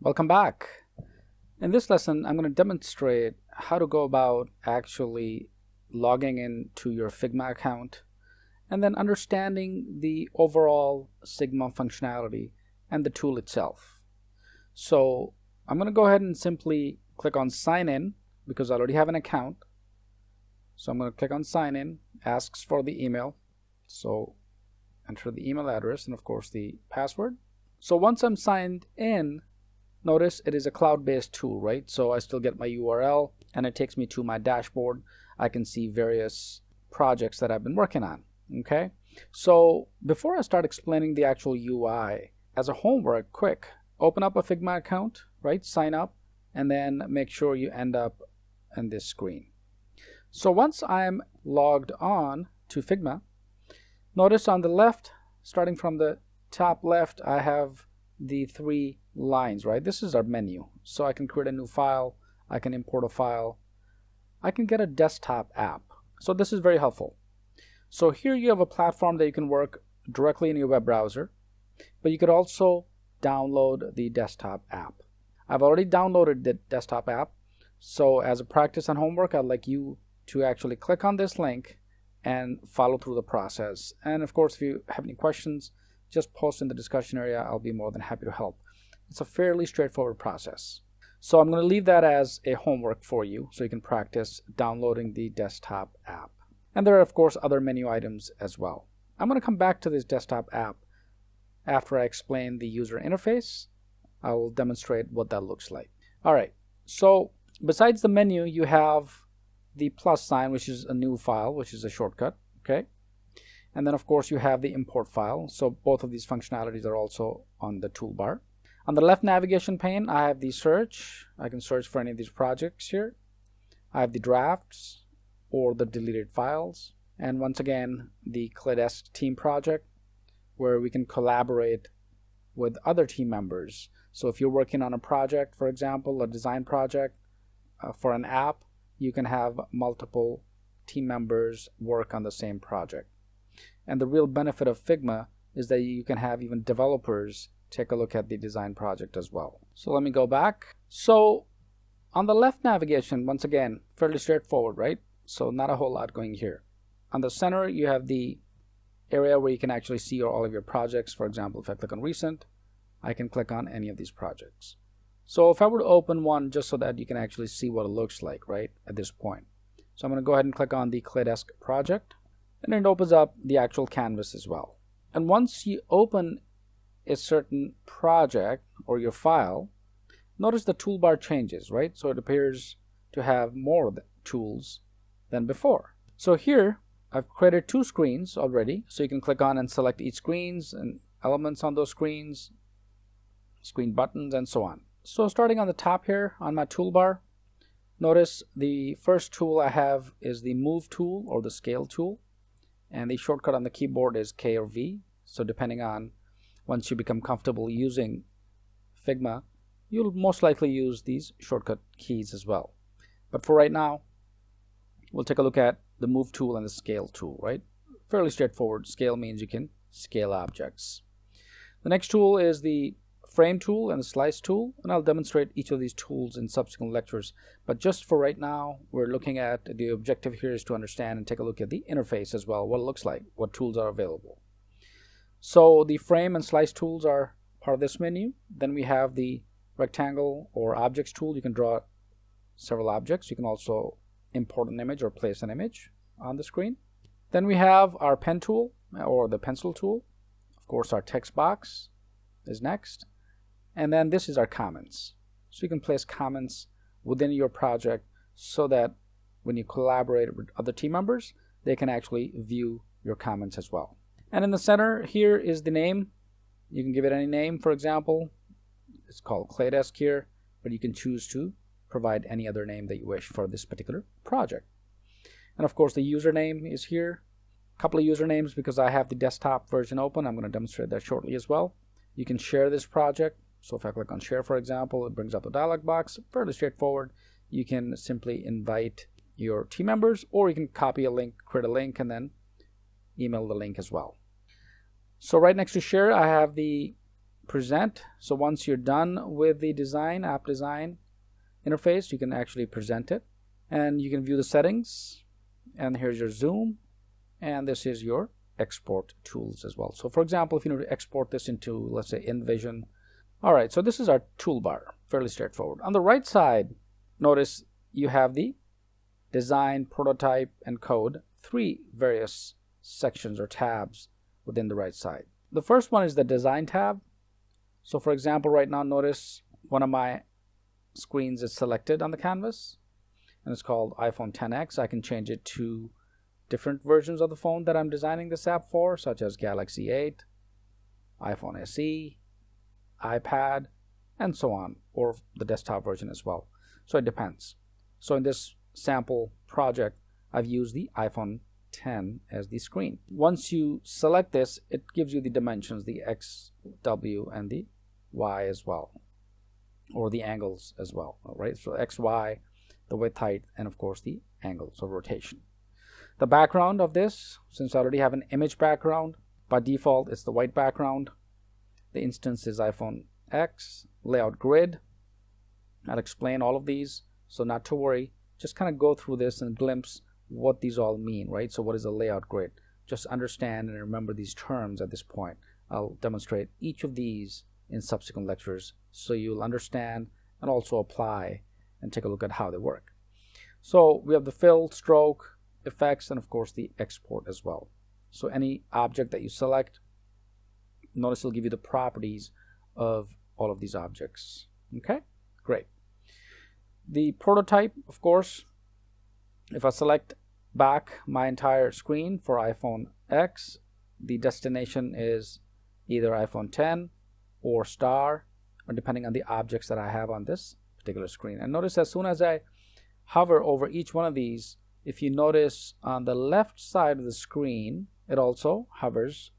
Welcome back. In this lesson, I'm going to demonstrate how to go about actually logging into your Figma account and then understanding the overall Figma functionality and the tool itself. So I'm going to go ahead and simply click on sign in because I already have an account. So I'm going to click on sign in, asks for the email. So enter the email address and of course the password. So once I'm signed in, Notice it is a cloud-based tool, right? So I still get my URL and it takes me to my dashboard. I can see various projects that I've been working on, okay? So before I start explaining the actual UI, as a homework, quick, open up a Figma account, right? Sign up and then make sure you end up in this screen. So once I'm logged on to Figma, notice on the left, starting from the top left, I have the three lines, right? This is our menu. So I can create a new file, I can import a file, I can get a desktop app. So this is very helpful. So here you have a platform that you can work directly in your web browser, but you could also download the desktop app. I've already downloaded the desktop app. So as a practice and homework, I'd like you to actually click on this link and follow through the process. And of course, if you have any questions, just post in the discussion area. I'll be more than happy to help. It's a fairly straightforward process. So I'm going to leave that as a homework for you so you can practice downloading the desktop app. And there are of course other menu items as well. I'm going to come back to this desktop app after I explain the user interface. I will demonstrate what that looks like. All right, so besides the menu, you have the plus sign, which is a new file, which is a shortcut, okay? And then of course you have the import file. So both of these functionalities are also on the toolbar. On the left navigation pane, I have the search. I can search for any of these projects here. I have the drafts or the deleted files. And once again, the Claydesk team project where we can collaborate with other team members. So if you're working on a project, for example, a design project uh, for an app, you can have multiple team members work on the same project. And the real benefit of Figma is that you can have even developers take a look at the design project as well. So let me go back. So on the left navigation, once again, fairly straightforward, right? So not a whole lot going here. On the center, you have the area where you can actually see all of your projects. For example, if I click on recent, I can click on any of these projects. So if I were to open one just so that you can actually see what it looks like, right, at this point. So I'm going to go ahead and click on the Claydesk project, and it opens up the actual canvas as well. And once you open a certain project or your file, notice the toolbar changes, right? So it appears to have more tools than before. So here I've created two screens already. So you can click on and select each screens and elements on those screens, screen buttons and so on. So starting on the top here on my toolbar, notice the first tool I have is the move tool or the scale tool. And the shortcut on the keyboard is K or V. So depending on once you become comfortable using Figma, you'll most likely use these shortcut keys as well. But for right now, we'll take a look at the move tool and the scale tool, right? Fairly straightforward. Scale means you can scale objects. The next tool is the frame tool and the slice tool, and I'll demonstrate each of these tools in subsequent lectures. But just for right now, we're looking at the objective here is to understand and take a look at the interface as well, what it looks like, what tools are available. So the frame and slice tools are part of this menu. Then we have the rectangle or objects tool. You can draw several objects. You can also import an image or place an image on the screen. Then we have our pen tool or the pencil tool. Of course, our text box is next. And then this is our comments. So you can place comments within your project so that when you collaborate with other team members, they can actually view your comments as well. And in the center here is the name. You can give it any name, for example. It's called Claydesk here, but you can choose to provide any other name that you wish for this particular project. And of course, the username is here. A couple of usernames because I have the desktop version open. I'm going to demonstrate that shortly as well. You can share this project. So if I click on share, for example, it brings up a dialog box. Fairly straightforward. You can simply invite your team members or you can copy a link, create a link, and then email the link as well. So right next to share, I have the present. So once you're done with the design, app design interface, you can actually present it. And you can view the settings. And here's your zoom. And this is your export tools as well. So for example, if you need to export this into, let's say, InVision. All right, so this is our toolbar, fairly straightforward. On the right side, notice you have the design, prototype, and code, three various sections or tabs within the right side. The first one is the design tab. So for example, right now, notice one of my screens is selected on the canvas and it's called iPhone XS. I can change it to different versions of the phone that I'm designing this app for, such as Galaxy 8, iPhone SE, iPad, and so on, or the desktop version as well. So it depends. So in this sample project, I've used the iPhone 10 as the screen. Once you select this, it gives you the dimensions, the X, W, and the Y as well, or the angles as well, right? So X, Y, the width, height, and of course the angles of rotation. The background of this, since I already have an image background, by default it's the white background. The instance is iPhone X, layout grid. I'll explain all of these, so not to worry. Just kind of go through this and glimpse what these all mean, right? So what is a layout grid? Just understand and remember these terms at this point. I'll demonstrate each of these in subsequent lectures so you'll understand and also apply and take a look at how they work. So we have the fill, stroke, effects, and of course the export as well. So any object that you select, notice it'll give you the properties of all of these objects. Okay, great. The prototype, of course, if I select back my entire screen for iPhone X, the destination is either iPhone 10 or star, or depending on the objects that I have on this particular screen. And notice as soon as I hover over each one of these, if you notice on the left side of the screen, it also hovers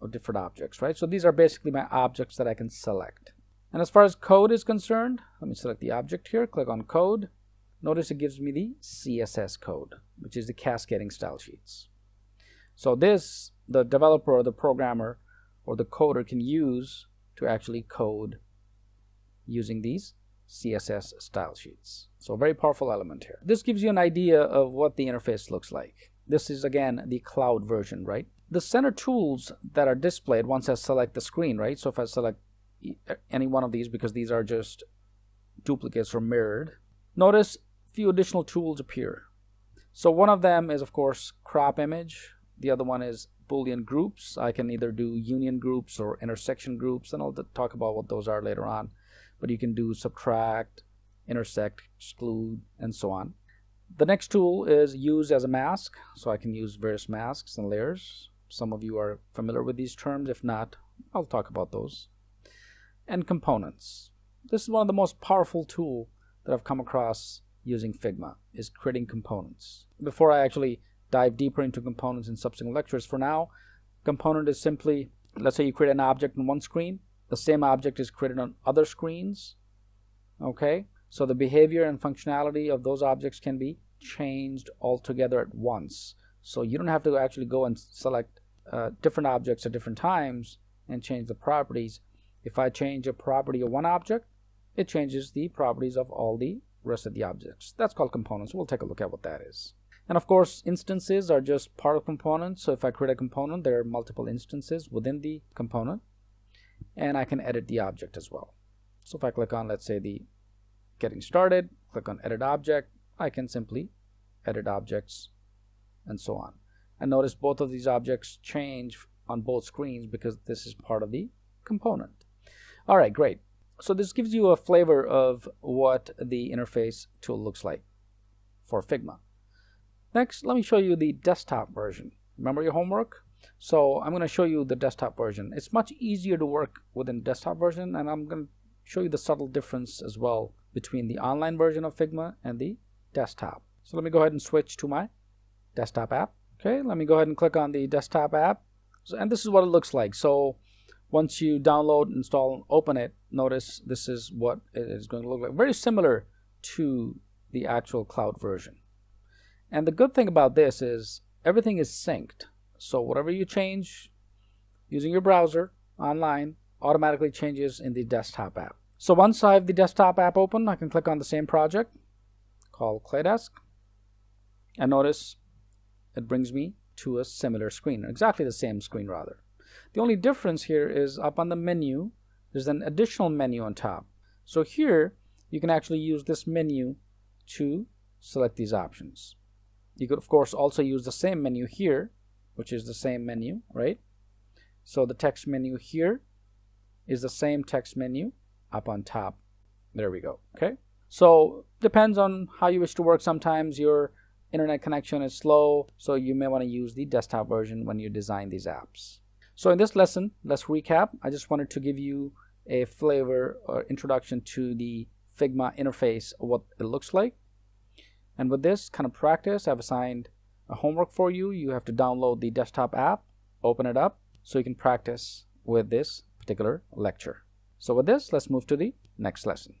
of different objects, right? So these are basically my objects that I can select. And as far as code is concerned, let me select the object here, click on code. Notice it gives me the CSS code, which is the cascading style sheets. So this, the developer or the programmer or the coder can use to actually code using these CSS style sheets. So very powerful element here. This gives you an idea of what the interface looks like. This is again the cloud version, right? The center tools that are displayed once I select the screen, right? So if I select any one of these because these are just duplicates or mirrored, notice a few additional tools appear. So one of them is of course crop image. The other one is Boolean groups. I can either do union groups or intersection groups and I'll talk about what those are later on but you can do subtract, intersect, exclude, and so on. The next tool is use as a mask. So I can use various masks and layers. Some of you are familiar with these terms. If not, I'll talk about those. And components. This is one of the most powerful tool that I've come across using Figma is creating components. Before I actually dive deeper into components in subsequent lectures, for now, component is simply, let's say you create an object on one screen, the same object is created on other screens okay so the behavior and functionality of those objects can be changed altogether at once so you don't have to actually go and select uh, different objects at different times and change the properties. If I change a property of one object it changes the properties of all the rest of the objects. That's called components. We'll take a look at what that is. And of course instances are just part of components. So if I create a component there are multiple instances within the component and I can edit the object as well. So if I click on, let's say, the getting started, click on edit object, I can simply edit objects and so on. And notice both of these objects change on both screens because this is part of the component. All right, great. So this gives you a flavor of what the interface tool looks like for Figma. Next, let me show you the desktop version. Remember your homework? So I'm going to show you the desktop version. It's much easier to work within desktop version and I'm going to show you the subtle difference as well between the online version of Figma and the desktop. So let me go ahead and switch to my desktop app. Okay, let me go ahead and click on the desktop app. So, and this is what it looks like. So once you download, install, and open it, notice this is what it is going to look like. Very similar to the actual cloud version. And the good thing about this is everything is synced. So whatever you change using your browser online, automatically changes in the desktop app. So once I have the desktop app open, I can click on the same project called Claydesk and notice it brings me to a similar screen, exactly the same screen rather. The only difference here is up on the menu, there's an additional menu on top. So here you can actually use this menu to select these options. You could of course also use the same menu here, which is the same menu, right? So the text menu here is the same text menu up on top. There we go, okay? So depends on how you wish to work. Sometimes your internet connection is slow, so you may want to use the desktop version when you design these apps. So in this lesson, let's recap. I just wanted to give you a flavor or introduction to the Figma interface, what it looks like. And with this kind of practice, I've assigned a homework for you. You have to download the desktop app, open it up, so you can practice with this particular lecture. So with this, let's move to the next lesson.